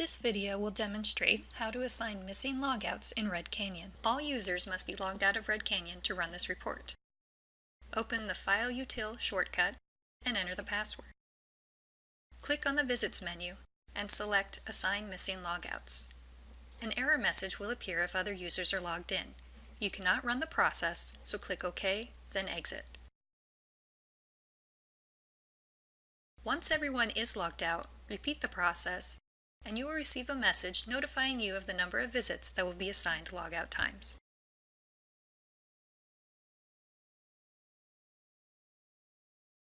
This video will demonstrate how to assign missing logouts in Red Canyon. All users must be logged out of Red Canyon to run this report. Open the File Util shortcut and enter the password. Click on the Visits menu and select Assign Missing Logouts. An error message will appear if other users are logged in. You cannot run the process, so click OK, then Exit. Once everyone is logged out, repeat the process, and you will receive a message notifying you of the number of visits that will be assigned logout times.